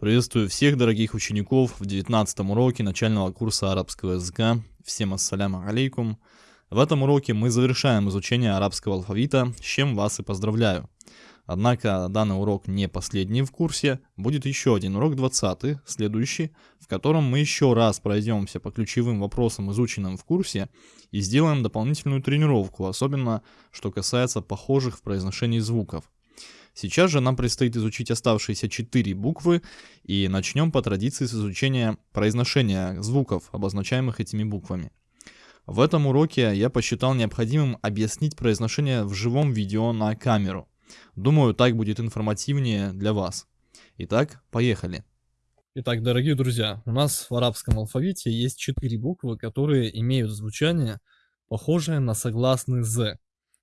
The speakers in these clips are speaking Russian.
Приветствую всех дорогих учеников в 19 уроке начального курса арабского языка. Всем ассаляму алейкум. В этом уроке мы завершаем изучение арабского алфавита, с чем вас и поздравляю. Однако данный урок не последний в курсе, будет еще один урок 20, следующий, в котором мы еще раз пройдемся по ключевым вопросам, изученным в курсе, и сделаем дополнительную тренировку, особенно что касается похожих в произношении звуков. Сейчас же нам предстоит изучить оставшиеся четыре буквы и начнем по традиции с изучения произношения звуков, обозначаемых этими буквами. В этом уроке я посчитал необходимым объяснить произношение в живом видео на камеру. Думаю, так будет информативнее для вас. Итак, поехали. Итак, дорогие друзья, у нас в арабском алфавите есть четыре буквы, которые имеют звучание, похожее на согласный «з».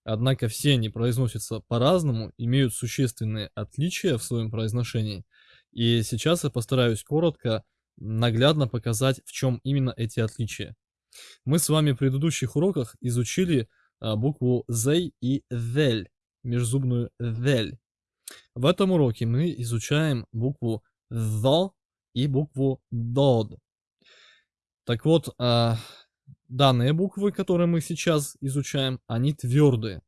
Однако все они произносятся по-разному, имеют существенные отличия в своем произношении. И сейчас я постараюсь коротко, наглядно показать, в чем именно эти отличия. Мы с вами в предыдущих уроках изучили а, букву «зей» и «вель», межзубную «вель». В этом уроке мы изучаем букву «the» и букву «дод». Так вот, а, Данные буквы, которые мы сейчас изучаем, они твердые.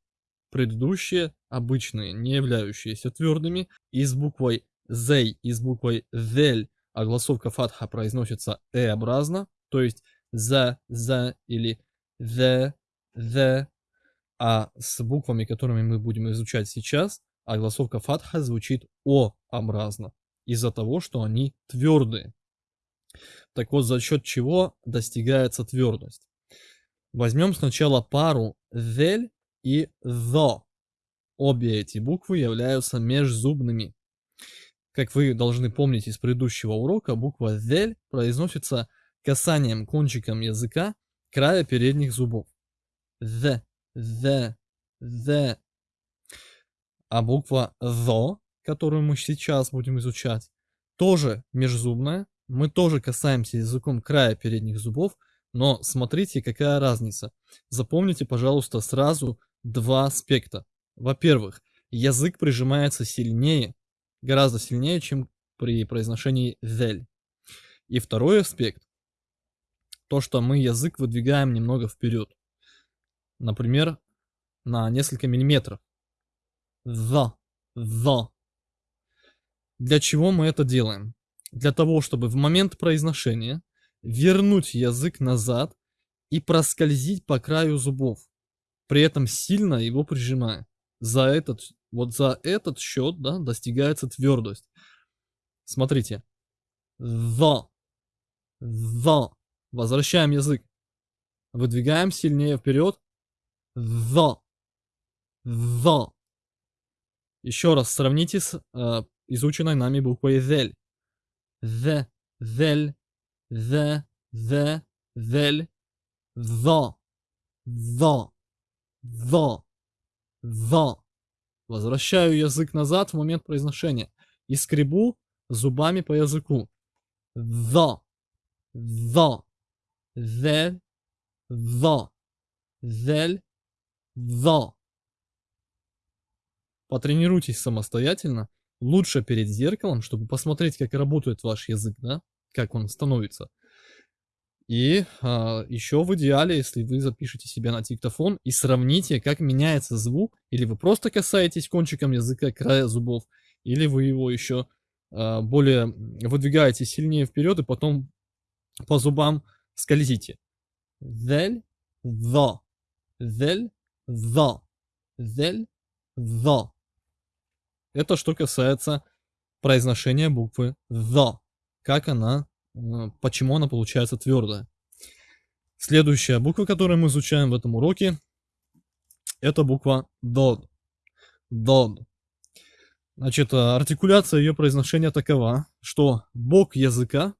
Предыдущие, обычные, не являющиеся твердыми, и с буквой «зей» и с буквой «вель» огласовка фатха произносится «э-образно», то есть «за», «за» или «the», «the», а с буквами, которыми мы будем изучать сейчас, огласовка фатха звучит «о-образно», из-за того, что они твердые. Так вот, за счет чего достигается твердость? Возьмем сначала пару «вель» и «зо». Обе эти буквы являются межзубными. Как вы должны помнить из предыдущего урока, буква «вель» произносится касанием кончиком языка края передних зубов. «З», «з», «з». А буква «зо», которую мы сейчас будем изучать, тоже межзубная. Мы тоже касаемся языком края передних зубов, но смотрите, какая разница. Запомните, пожалуйста, сразу два аспекта. Во-первых, язык прижимается сильнее, гораздо сильнее, чем при произношении «зель». И второй аспект, то, что мы язык выдвигаем немного вперед. Например, на несколько миллиметров. «За», «за». Для чего мы это делаем? Для того, чтобы в момент произношения вернуть язык назад и проскользить по краю зубов, при этом сильно его прижимая. За этот, вот за этот счет, да, достигается твердость. Смотрите. The. The. Возвращаем язык. Выдвигаем сильнее вперед. The. The. Еще раз сравните с э, изученной нами буквой ZEL. The, ZEL, the, the,vel, the, the, the, the. Возвращаю язык назад в момент произношения и скребу зубами по языку. The, the, the, the, the, the. Потренируйтесь самостоятельно, лучше перед зеркалом, чтобы посмотреть, как работает ваш язык, да? Как он становится. И а, еще в идеале, если вы запишете себя на диктофон и сравните, как меняется звук, или вы просто касаетесь кончиком языка края зубов, или вы его еще а, более выдвигаете сильнее вперед и потом по зубам скользите. Вель, the, вель, the, вель, the. Это что касается произношения буквы the как она, почему она получается твердая. Следующая буква, которую мы изучаем в этом уроке, это буква дод. Дод. Значит, э, артикуляция ее произношения такова, что бок языка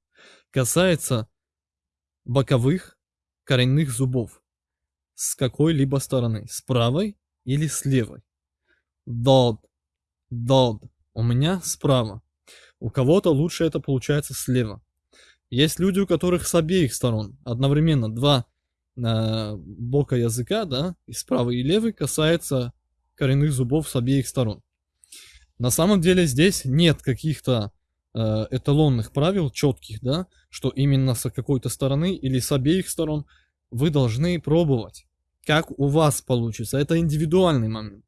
касается боковых коренных зубов с какой-либо стороны, с правой или с левой. Дод, дод. У меня справа. У кого-то лучше это получается слева. Есть люди, у которых с обеих сторон одновременно два э, бока языка, да, и справа и левый касается коренных зубов с обеих сторон. На самом деле здесь нет каких-то э, эталонных правил, четких, да, что именно с какой-то стороны или с обеих сторон вы должны пробовать. Как у вас получится. Это индивидуальный момент.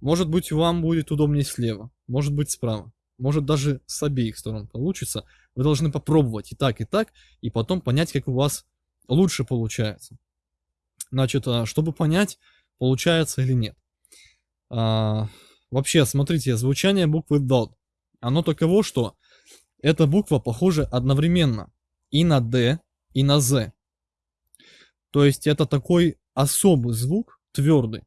Может быть, вам будет удобнее слева, может быть, справа, может даже с обеих сторон получится. Вы должны попробовать и так, и так, и потом понять, как у вас лучше получается. Значит, а, чтобы понять, получается или нет. А, вообще, смотрите, звучание буквы DOT. Оно таково, что эта буква похожа одновременно и на D, и на Z. То есть это такой особый звук, твердый,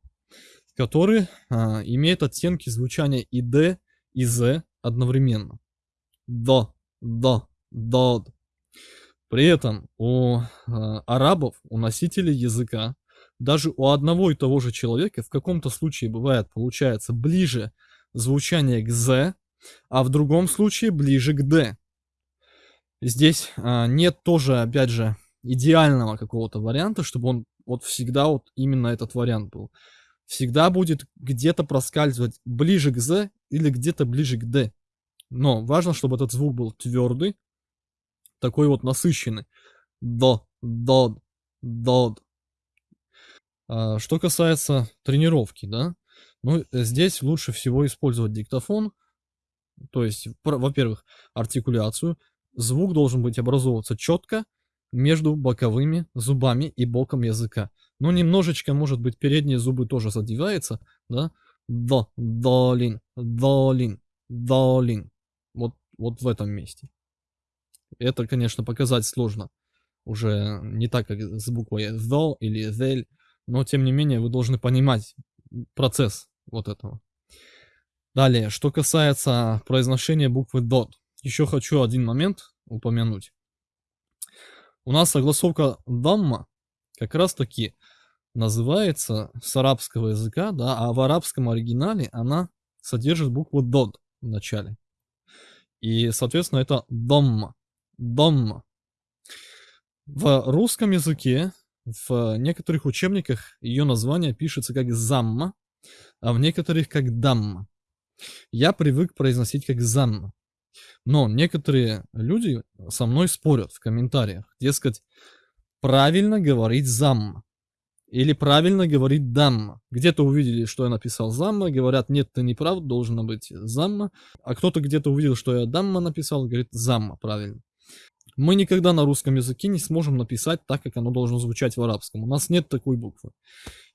который а, имеет оттенки звучания и D, и Z одновременно. До, до, до. При этом у э, арабов, у носителей языка, даже у одного и того же человека в каком-то случае бывает, получается, ближе звучание к «з», а в другом случае ближе к «д». Здесь э, нет тоже, опять же, идеального какого-то варианта, чтобы он вот всегда вот именно этот вариант был. Всегда будет где-то проскальзывать ближе к «з» или где-то ближе к «д». Но важно, чтобы этот звук был твердый, такой вот насыщенный. До, до, до. А, что касается тренировки, да, ну, здесь лучше всего использовать диктофон, то есть, во-первых, артикуляцию. Звук должен быть образовываться четко между боковыми зубами и боком языка. Ну, немножечко, может быть, передние зубы тоже задеваются, да. До, долин, долин, долин. Вот, вот в этом месте. Это, конечно, показать сложно. Уже не так, как с буквой «the» или «the», но, тем не менее, вы должны понимать процесс вот этого. Далее, что касается произношения буквы «dot». Еще хочу один момент упомянуть. У нас согласовка «дамма» как раз таки называется с арабского языка, да, а в арабском оригинале она содержит букву «дод» в начале. И, соответственно, это «домма». Домма. В русском языке в некоторых учебниках ее название пишется как «замма», а в некоторых как «дамма». Я привык произносить как «замма». Но некоторые люди со мной спорят в комментариях. Дескать, правильно говорить «замма». Или правильно говорить «дамма». Где-то увидели, что я написал «замма», говорят, нет, ты не прав, должно быть «замма». А кто-то где-то увидел, что я «дамма» написал, говорит «замма», правильно. Мы никогда на русском языке не сможем написать так, как оно должно звучать в арабском. У нас нет такой буквы.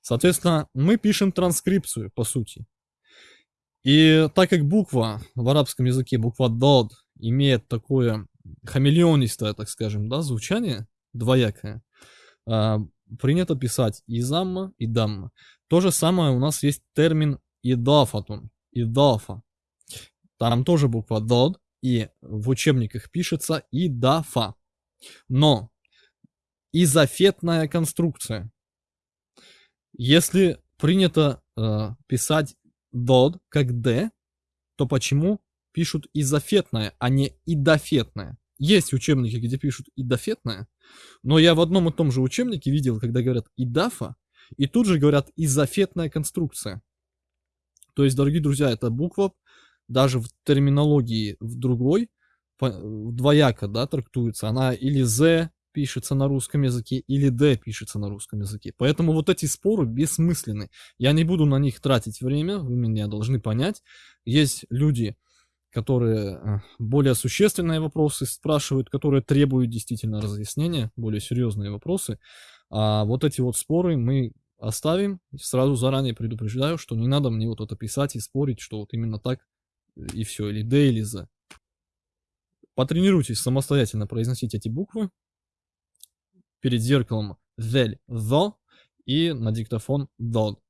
Соответственно, мы пишем транскрипцию, по сути. И так как буква в арабском языке, буква «дод», имеет такое хамелеонистое, так скажем, да, звучание, двоякое, а, принято писать и замма, и дамма. То же самое у нас есть термин идафатун, идафа. Там тоже буква «дод», и в учебниках пишется идафа. Но изофетная конструкция. Если принято э, писать дод как д, то почему пишут изофетная, а не идофетная? Есть учебники, где пишут идофетная, но я в одном и том же учебнике видел, когда говорят идафа, и тут же говорят изофетная конструкция. То есть, дорогие друзья, эта буква даже в терминологии в другой, двояко, да, трактуется. Она или «з» пишется на русском языке, или «д» пишется на русском языке. Поэтому вот эти споры бессмысленны. Я не буду на них тратить время, вы меня должны понять. Есть люди, которые э, более существенные вопросы спрашивают, которые требуют действительно разъяснения, более серьезные вопросы. А вот эти вот споры мы оставим. Сразу заранее предупреждаю, что не надо мне вот это писать и спорить, что вот именно так и все, или D, или Z. Потренируйтесь самостоятельно произносить эти буквы перед зеркалом «вель», «the» и на диктофон «dod».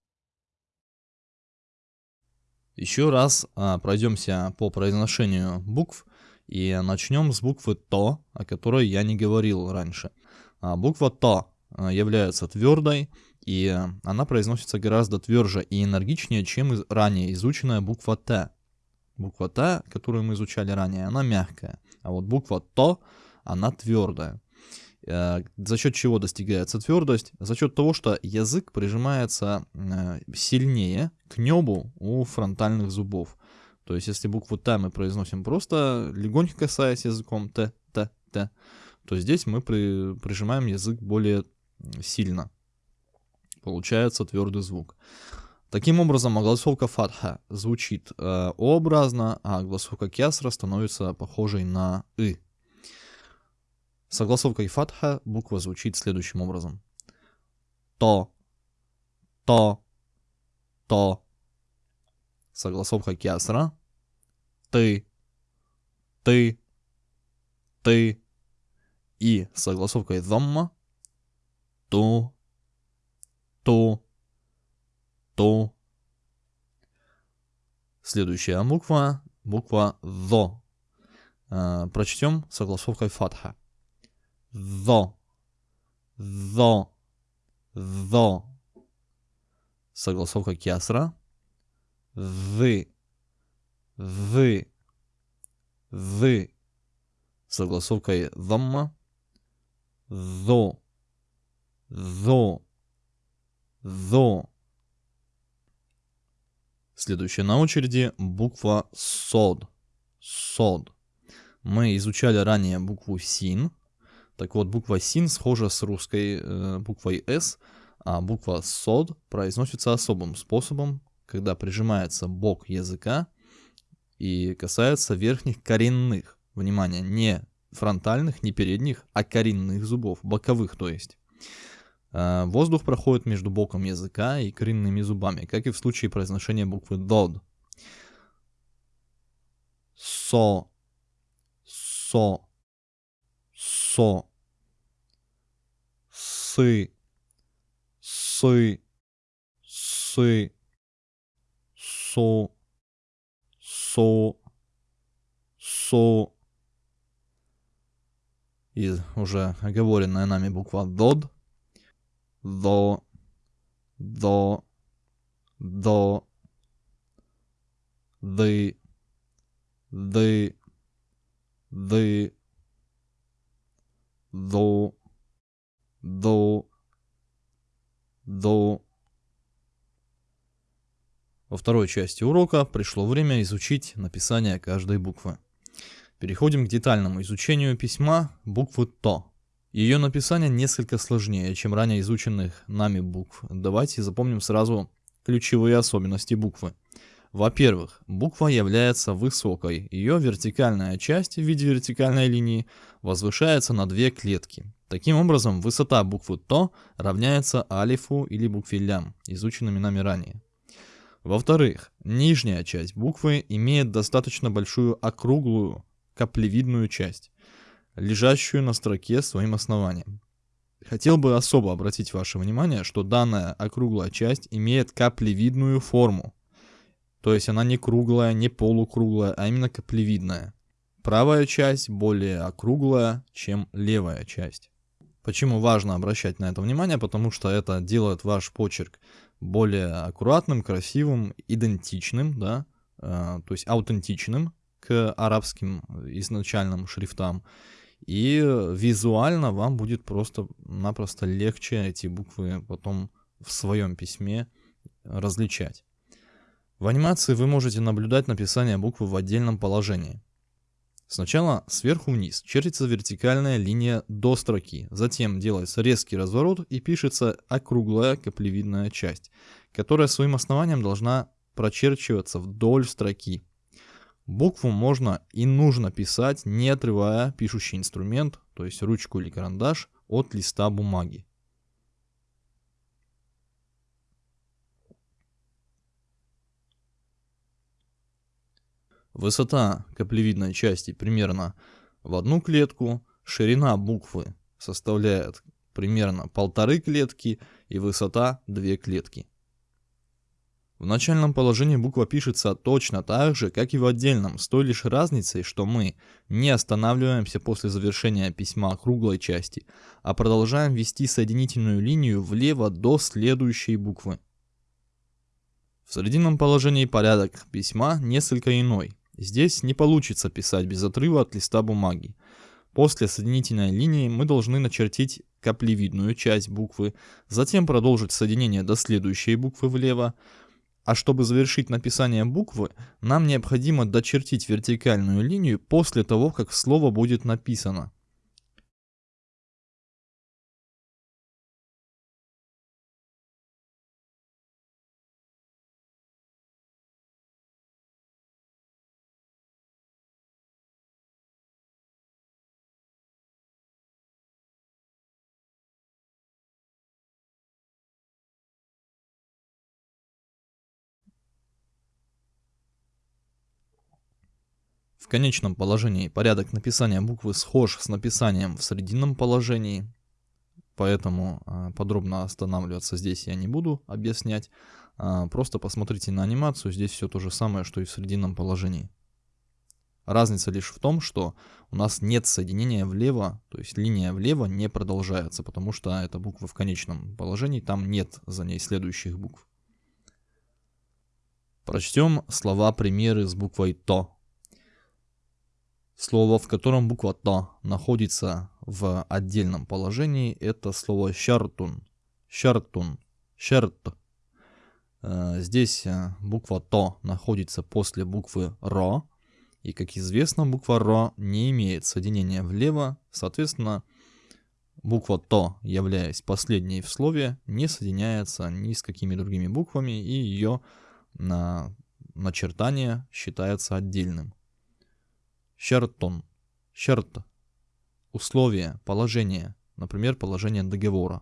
Еще раз а, пройдемся по произношению букв и начнем с буквы «то», о которой я не говорил раньше. А, буква «то» а, является твердой, и она произносится гораздо тверже и энергичнее, чем ранее изученная буква «т». Буква Т, которую мы изучали ранее, она мягкая, а вот буква ТО, она твердая. Э, за счет чего достигается твердость? За счет того, что язык прижимается э, сильнее к небу у фронтальных зубов. То есть, если букву Т мы произносим просто, легонько касаясь языком Т, Т, Т, то здесь мы при, прижимаем язык более сильно. Получается твердый звук. Таким образом, огласовка фатха звучит э, О-образно, а огласовка кясра становится похожей на И. С огласовкой фатха буква звучит следующим образом. То, то, то. С огласовкой кясра. Ты, ты, ты. И с огласовкой замма. Ту, ту, ту. Следующая буква, буква ЗО. Э, прочтем с огласовкой фатха. ЗО, ЗО, ЗО. Согласовка кясра. Вы, вы, вы. Согласовкой замма. Зо, зо, зо. Следующая на очереди буква СОД. СОД. Мы изучали ранее букву СИН. Так вот, буква СИН схожа с русской э, буквой С, а буква СОД произносится особым способом, когда прижимается бок языка и касается верхних коренных. Внимание, не фронтальных, не передних, а коренных зубов, боковых то есть. Э, воздух проходит между боком языка и коренными зубами, как и в случае произношения буквы ДОД. Со, со, со, сы, сы, сы, со, со, со. И уже оговоренная нами буква ДОД до, до, до, the, the, the, до, до, до. Во второй части урока пришло время изучить написание каждой буквы. Переходим к детальному изучению письма буквы ТО. Ее написание несколько сложнее, чем ранее изученных нами букв. Давайте запомним сразу ключевые особенности буквы. Во-первых, буква является высокой. Ее вертикальная часть в виде вертикальной линии возвышается на две клетки. Таким образом, высота буквы ТО равняется алифу или букве лям, изученными нами ранее. Во-вторых, нижняя часть буквы имеет достаточно большую округлую каплевидную часть лежащую на строке своим основанием. Хотел бы особо обратить ваше внимание, что данная округлая часть имеет каплевидную форму. То есть она не круглая, не полукруглая, а именно каплевидная. Правая часть более округлая, чем левая часть. Почему важно обращать на это внимание? Потому что это делает ваш почерк более аккуратным, красивым, идентичным, да, э, то есть аутентичным к арабским изначальным шрифтам. И визуально вам будет просто-напросто легче эти буквы потом в своем письме различать. В анимации вы можете наблюдать написание буквы в отдельном положении. Сначала сверху вниз чертится вертикальная линия до строки, затем делается резкий разворот и пишется округлая каплевидная часть, которая своим основанием должна прочерчиваться вдоль строки. Букву можно и нужно писать, не отрывая пишущий инструмент, то есть ручку или карандаш, от листа бумаги. Высота каплевидной части примерно в одну клетку, ширина буквы составляет примерно полторы клетки и высота две клетки. В начальном положении буква пишется точно так же, как и в отдельном, с той лишь разницей, что мы не останавливаемся после завершения письма круглой части, а продолжаем вести соединительную линию влево до следующей буквы. В срединном положении порядок письма несколько иной. Здесь не получится писать без отрыва от листа бумаги. После соединительной линии мы должны начертить каплевидную часть буквы, затем продолжить соединение до следующей буквы влево, А чтобы завершить написание буквы, нам необходимо дочертить вертикальную линию после того, как слово будет написано. В конечном положении порядок написания буквы схож с написанием в срединном положении, поэтому а, подробно останавливаться здесь я не буду объяснять. А, просто посмотрите на анимацию, здесь все то же самое, что и в срединном положении. Разница лишь в том, что у нас нет соединения влево, то есть линия влево не продолжается, потому что эта буква в конечном положении, там нет за ней следующих букв. Прочтем слова-примеры с буквой «то». Слово, в котором буква «та» находится в отдельном положении, это слово «щартун». «Щартун». «Щерт». Э, здесь э, буква «то» находится после буквы «ро». И, как известно, буква «ро» не имеет соединения влево. Соответственно, буква «то», являясь последней в слове, не соединяется ни с какими другими буквами, и ее начертание считается отдельным. Шертон. Шерт. Условие, положение. Например, положение договора.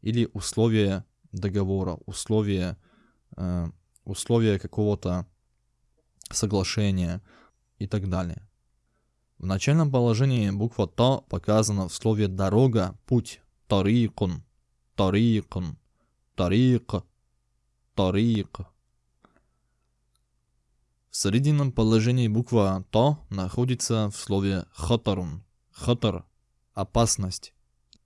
Или условие договора, условие, э, условие какого-то соглашения и так далее. В начальном положении буква «то» показана в слове «дорога», «путь», «тарикун», «тарикун», «тарик», «тарик». В срединном положении буква «то» находится в слове «хатарун». «Хатар» – опасность.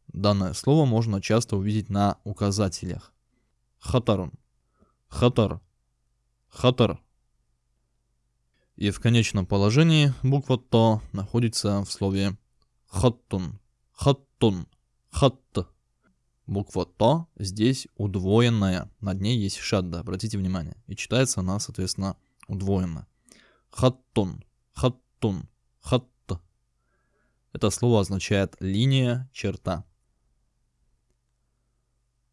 Данное слово можно часто увидеть на указателях. «Хатарун», «хатар», «хатар». И в конечном положении буква «то» находится в слове «хаттун», «хаттун», «хатт». Буква «то» здесь удвоенная, над ней есть шадда, обратите внимание. И читается она, соответственно, удвоено. Хаттун, хаттун, хатт. Это слово означает линия, черта.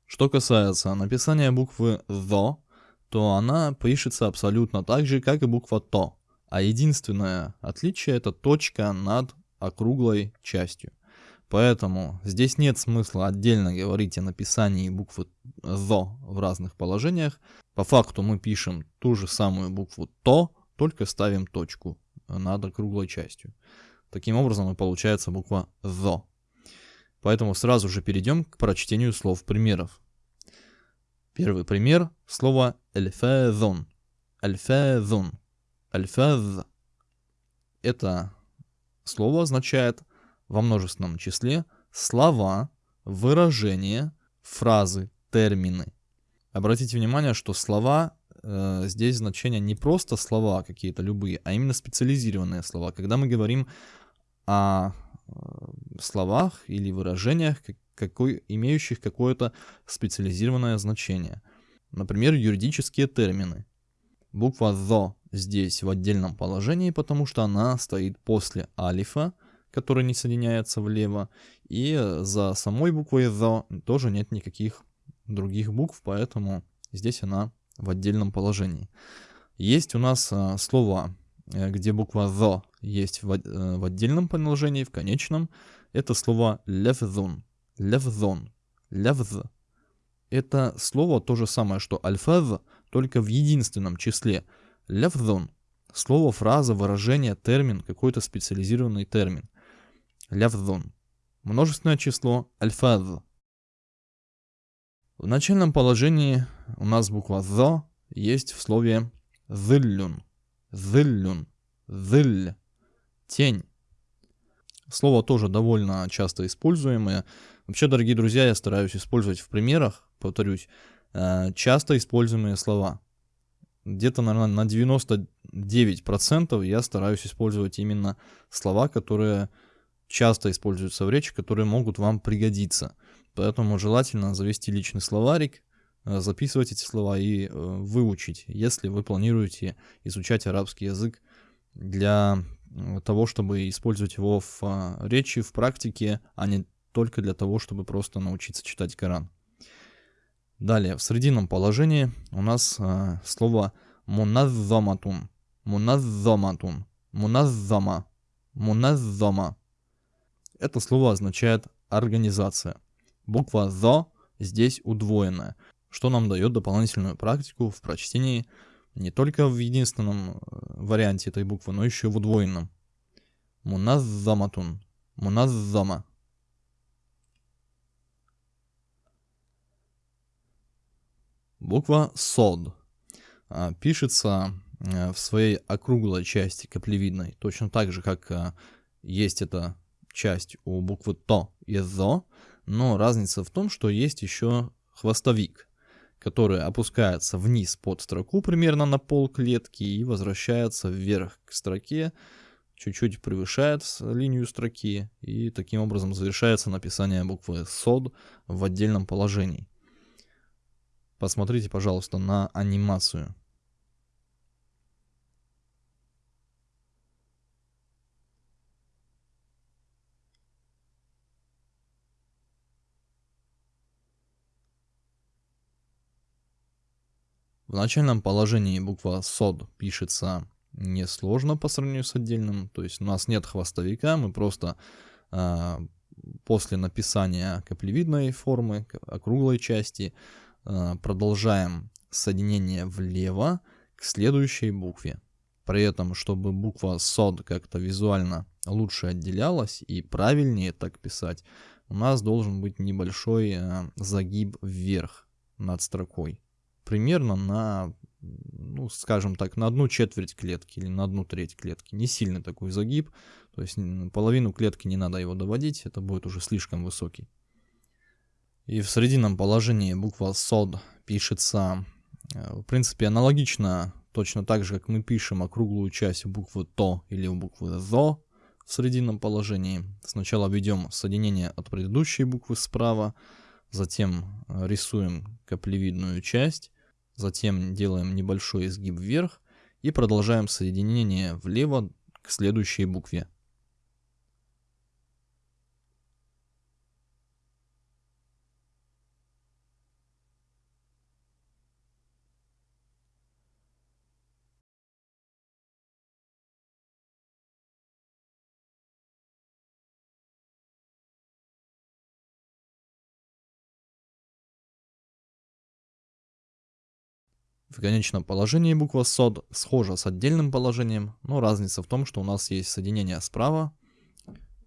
Что касается написания буквы «ҙо», то она пишется абсолютно так же, как и буква «то», а единственное отличие это точка над округлой частью. Поэтому здесь нет смысла отдельно говорить о написании буквы «ЗО» в разных положениях. По факту мы пишем ту же самую букву «ТО», только ставим точку над округлой частью. Таким образом и получается буква «ЗО». Поэтому сразу же перейдем к прочтению слов примеров. Первый пример – слово «эльфэзон». «Эльфэзон». «Эльфэз» – это слово означает – во множественном числе слова, выражения, фразы, термины. Обратите внимание, что слова э, здесь значение не просто слова какие-то любые, а именно специализированные слова. Когда мы говорим о э, словах или выражениях, какой, имеющих какое-то специализированное значение. Например, юридические термины. Буква «зо» здесь в отдельном положении, потому что она стоит после алифа, который не соединяется влево. И за самой буквой «the» тоже нет никаких других букв, поэтому здесь она в отдельном положении. Есть у нас а, слова, э, где буква «the» есть в, э, отдельном положении, в конечном. Это слово «левзон», «левзон», «левз». Это слово то же самое, что «альфаз», только в единственном числе. «Левзон» — слово, фраза, выражение, термин, какой-то специализированный термин лявзун. Множественное число альфаз. В начальном положении у нас буква «зо» есть в слове «зыллюн». «Зыллюн». «Зыль». Тень. Слово тоже довольно часто используемое. Вообще, дорогие друзья, я стараюсь использовать в примерах, повторюсь, э, часто используемые слова. Где-то, наверное, на 99% я стараюсь использовать именно слова, которые часто используются в речи, которые могут вам пригодиться. Поэтому желательно завести личный словарик, э, записывать эти слова и э, выучить, если вы планируете изучать арабский язык для того, чтобы использовать его в а, речи, в практике, а не только для того, чтобы просто научиться читать Коран. Далее, в срединном положении у нас э, слово муназзаматун. Муназзаматун. Муназзама. Муназзама. Это слово означает организация. Буква «зо» здесь удвоенная, что нам дает дополнительную практику в прочтении не только в единственном э, варианте этой буквы, но еще и в удвоенном. Муназзаматун. Муназзама. Буква СОД а, пишется э, в своей округлой части каплевидной, точно так же, как э, есть эта часть у буквы ТО и ЗО, но разница в том, что есть еще хвостовик, который опускается вниз под строку примерно на пол клетки и возвращается вверх к строке, чуть-чуть превышает линию строки и таким образом завершается написание буквы СОД в отдельном положении. Посмотрите, пожалуйста, на анимацию. В начальном положении буква СОД пишется несложно по сравнению с отдельным, то есть у нас нет хвостовика, мы просто э, после написания каплевидной формы, округлой части, э, продолжаем соединение влево к следующей букве. При этом, чтобы буква СОД как-то визуально лучше отделялась и правильнее так писать, у нас должен быть небольшой э, загиб вверх над строкой примерно на, ну, скажем так, на одну четверть клетки или на одну треть клетки. Не сильный такой загиб, то есть половину клетки не надо его доводить, это будет уже слишком высокий. И в срединном положении буква СОД пишется, э, в принципе, аналогично, точно так же, как мы пишем округлую часть буквы ТО или буквы ЗО в срединном положении. Сначала введем соединение от предыдущей буквы справа, затем э, рисуем каплевидную часть, затем делаем небольшой изгиб вверх и продолжаем соединение влево к следующей букве. В конечном положении буква СОД схожа с отдельным положением, но разница в том, что у нас есть соединение справа,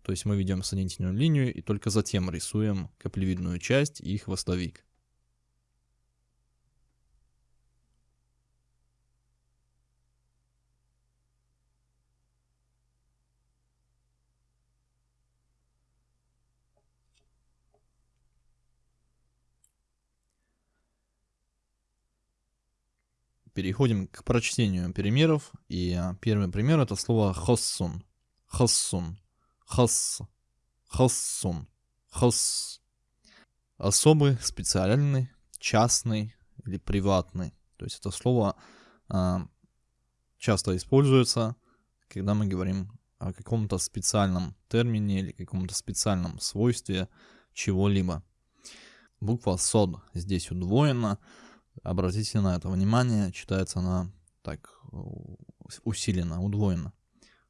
то есть мы ведем соединительную линию и только затем рисуем каплевидную часть и хвостовик. Переходим к прочтению примеров. И а, первый пример это слово хоссун. Хоссун. Хосс. Хоссун. Хосс. Особый, специальный, частный или приватный. То есть это слово а, часто используется, когда мы говорим о каком-то специальном термине или каком-то специальном свойстве чего-либо. Буква сод здесь удвоена. Обратите на это внимание, читается она так усиленно, удвоенно.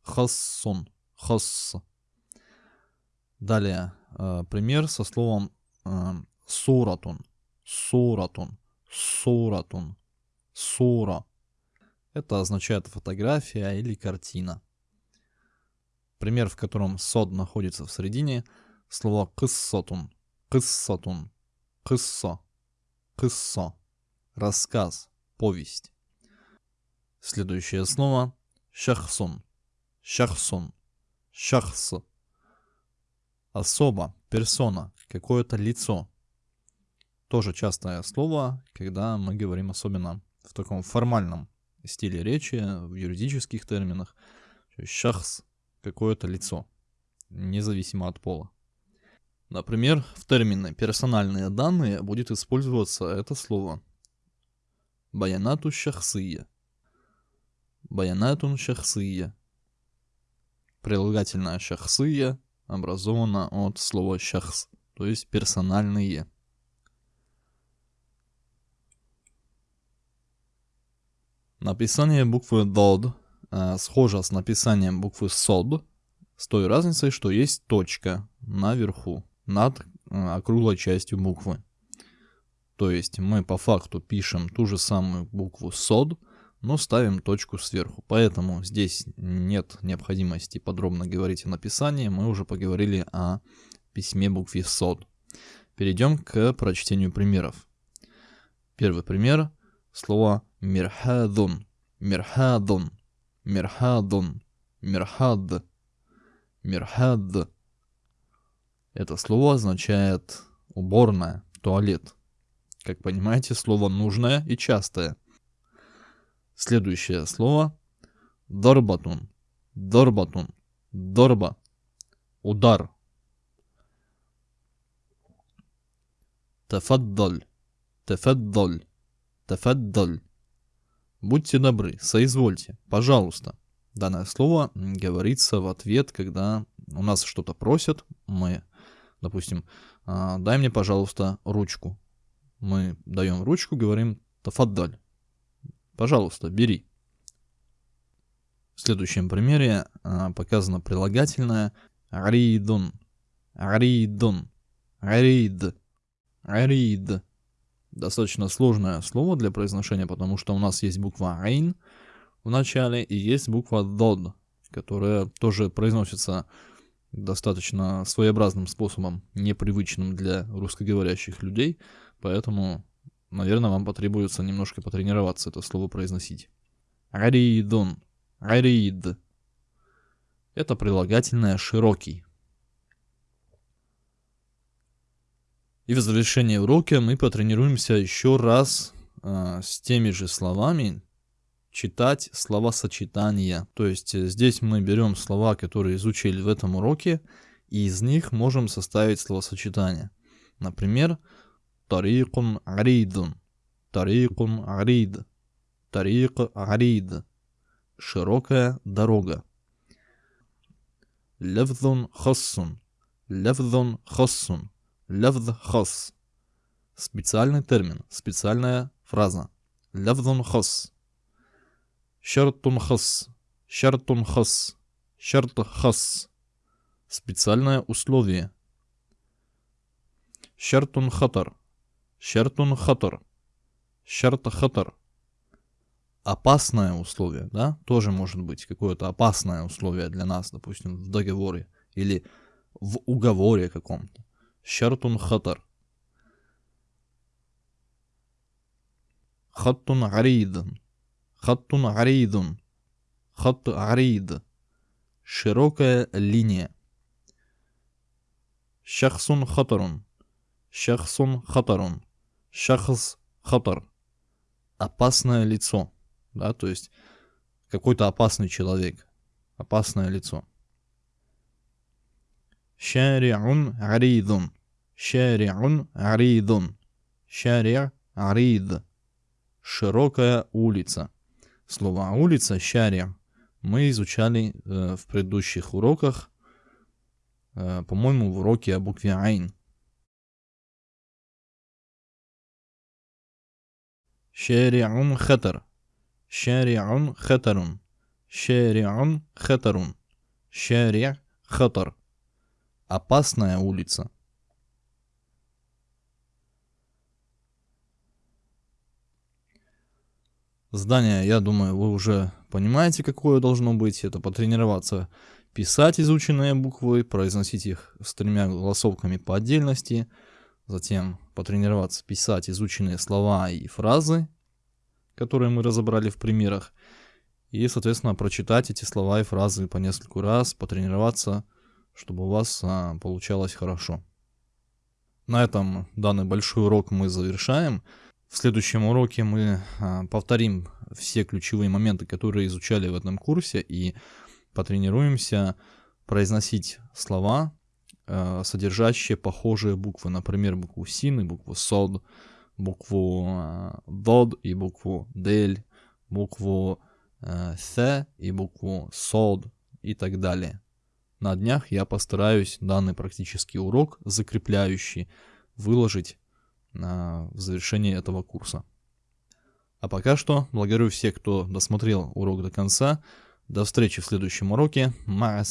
Хассон, хасс. Далее э, пример со словом э, суратун, суратун, суратун, сура. Это означает фотография или картина. Пример, в котором сод находится в середине, слово кыссатун, кыссатун, кысса, кысса рассказ, повесть. Следующее слово шахсун, шахсун, шахс. Особо, персона, какое-то лицо. Тоже частое слово, когда мы говорим особенно в таком формальном стиле речи, в юридических терминах. Шахс, какое-то лицо, независимо от пола. Например, в термине «персональные данные» будет использоваться это слово. Баянату шахсия. Баянатун шахсия. Прилагательное шахсия образовано от слова шахс, то есть персональные. Написание буквы «дод» э, схоже с написанием буквы «сод», с той разницей, что есть точка наверху, над э, округлой частью буквы. То есть мы по факту пишем ту же самую букву «сод», но ставим точку сверху. Поэтому здесь нет необходимости подробно говорить о написании, мы уже поговорили о письме букве «сод». Перейдем к прочтению примеров. Первый пример – слово «мирхадун», «мирхадун», «мирхадун», «мирхад», «мирхад». Это слово означает уборная, туалет. Как понимаете, слово нужное и частое – Следующее слово. Дорбатун. Дорбатун. Дорба. Удар. Тафаддаль. Тафаддаль. Тафаддаль. Будьте добры, соизвольте, пожалуйста. Данное слово говорится в ответ, когда у нас что-то просят, мы, допустим, «А, дай мне, пожалуйста, ручку. Мы даем ручку, говорим тафаддаль. Пожалуйста, бери. В следующем примере а, показано прилагательное аридун, аридун, арид, арид. Достаточно сложное слово для произношения, потому что у нас есть буква айн в начале и есть буква дод, которая тоже произносится достаточно своеобразным способом, непривычным для русскоговорящих людей, поэтому Наверное, вам потребуется немножко потренироваться это слово произносить. Аридун. Арид. Это прилагательное «широкий». И в завершение урока мы потренируемся еще раз э, с теми же словами читать словосочетания. То есть э, здесь мы берем слова, которые изучили в этом уроке, и из них можем составить словосочетание. Например, طريق عريض طريق عريض طريق عريض широкая дорога لفظ خص لفظ خص لفظ خص специальный термин специальная фраза لفظ خص شرط خص شرط خص شرط خص специальное условие شرط خطر Шертун хатор, Шерта хатор, Опасное условие, да, тоже может быть какое-то опасное условие для нас, допустим, в договоре или в уговоре каком-то. Шертун хатор, Хаттун аридан. Хаттун аридан. Хат арид. Широкая линия. Шахсун хатарун. Шахсун хатарун шахс хатар. Опасное лицо. Да, то есть какой-то опасный человек. Опасное лицо. Шариун аридун. Шариун аридун. Шари арид. Широкая улица. Слово улица шари мы изучали э, в предыдущих уроках, э, по-моему, в уроке о букве Айн. شارع خطر شارع خطر شارع خطر شارع خطر Опасная улица. Здание, я думаю, вы уже понимаете, какое должно быть. Это потренироваться писать изученные буквы, произносить их с тремя голосовками по отдельности – Затем потренироваться писать изученные слова и фразы, которые мы разобрали в примерах. И, соответственно, прочитать эти слова и фразы по нескольку раз, потренироваться, чтобы у вас а, получалось хорошо. На этом данный большой урок мы завершаем. В следующем уроке мы а, повторим все ключевые моменты, которые изучали в этом курсе, и потренируемся произносить слова э, содержащие похожие буквы, например, букву син и букву сод, букву э, дод и букву дель, букву э, th и букву сод и так далее. На днях я постараюсь данный практический урок, закрепляющий, выложить в завершении этого курса. А пока что благодарю всех, кто досмотрел урок до конца. До встречи в следующем уроке. Ма